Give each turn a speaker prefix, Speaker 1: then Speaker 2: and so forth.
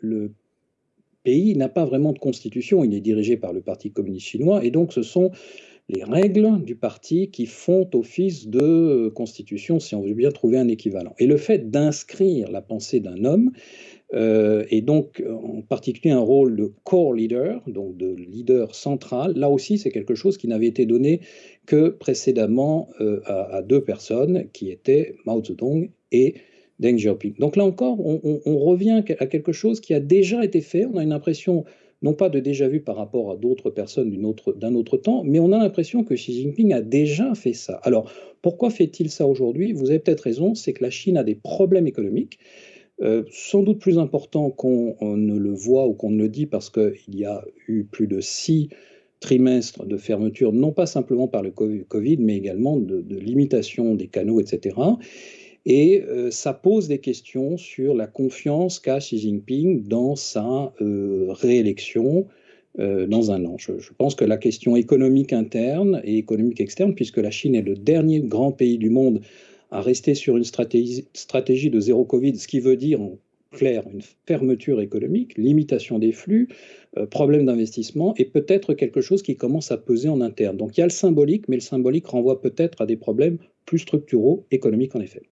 Speaker 1: le pays n'a pas vraiment de constitution, il est dirigé par le Parti communiste chinois, et donc ce sont les règles du parti qui font office de constitution, si on veut bien trouver un équivalent. Et le fait d'inscrire la pensée d'un homme, euh, et donc en particulier un rôle de core leader, donc de leader central, là aussi c'est quelque chose qui n'avait été donné que précédemment euh, à, deux personnes, qui étaient Mao Zedong et Deng Xiaoping. Donc là encore, on, revient à quelque chose qui a déjà été fait, on a une impression non pas de déjà vu par rapport à d'autres personnes d'un autre, temps, mais on a l'impression que Xi Jinping a déjà fait ça. Alors, pourquoi fait-il ça aujourd'hui? Vous avez peut-être raison, c'est que la Chine a des problèmes économiques, euh, sans doute plus importants qu'on ne le voit ou qu'on ne le dit, parce qu'il y a eu plus de six trimestres de fermeture, non pas simplement par le Covid, mais également de, de limitation des canaux, etc. Et euh, ça pose des questions sur la confiance qu'a Xi Jinping dans sa euh, réélection euh, dans un an. Je, pense que la question économique interne et économique externe, puisque la Chine est le dernier grand pays du monde à rester sur une stratégie, de zéro Covid, ce qui veut dire en clair une fermeture économique, limitation des flux, problème d'investissement et peut-être quelque chose qui commence à peser en interne. Donc il y a le symbolique, mais le symbolique renvoie peut-être à des problèmes plus structuraux économiques en effet.